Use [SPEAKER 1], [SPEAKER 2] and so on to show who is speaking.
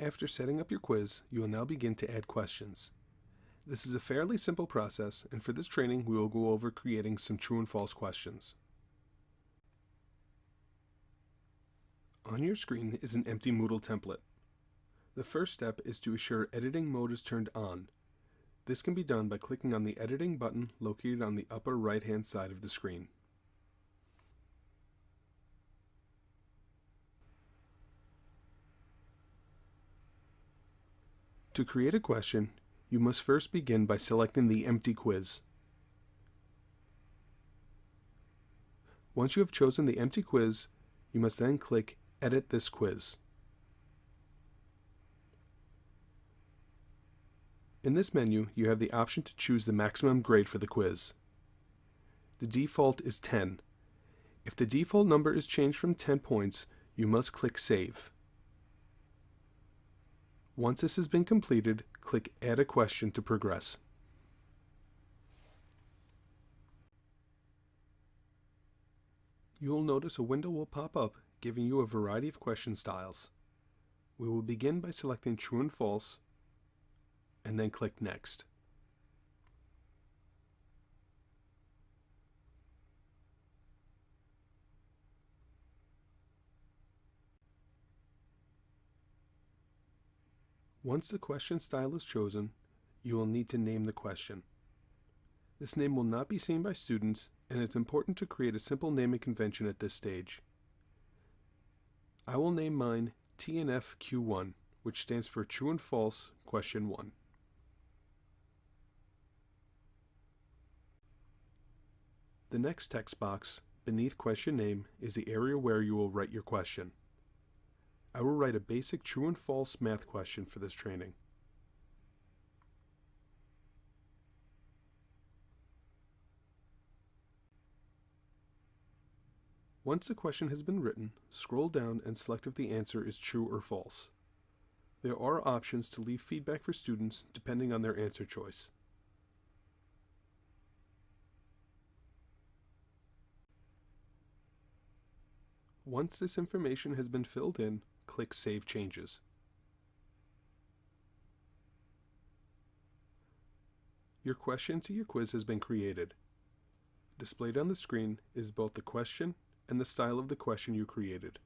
[SPEAKER 1] After setting up your quiz, you will now begin to add questions. This is a fairly simple process, and for this training we will go over creating some true and false questions. On your screen is an empty Moodle template. The first step is to assure editing mode is turned on. This can be done by clicking on the editing button located on the upper right hand side of the screen. To create a question, you must first begin by selecting the empty quiz. Once you have chosen the empty quiz, you must then click Edit this quiz. In this menu, you have the option to choose the maximum grade for the quiz. The default is 10. If the default number is changed from 10 points, you must click Save. Once this has been completed, click Add a Question to progress. You will notice a window will pop up giving you a variety of question styles. We will begin by selecting True and False, and then click Next. Once the question style is chosen, you will need to name the question. This name will not be seen by students, and it's important to create a simple naming convention at this stage. I will name mine TNFQ1, which stands for True and False Question 1. The next text box, beneath question name, is the area where you will write your question. I will write a basic true and false math question for this training. Once the question has been written, scroll down and select if the answer is true or false. There are options to leave feedback for students depending on their answer choice. Once this information has been filled in, click Save Changes. Your question to your quiz has been created. Displayed on the screen is both the question and the style of the question you created.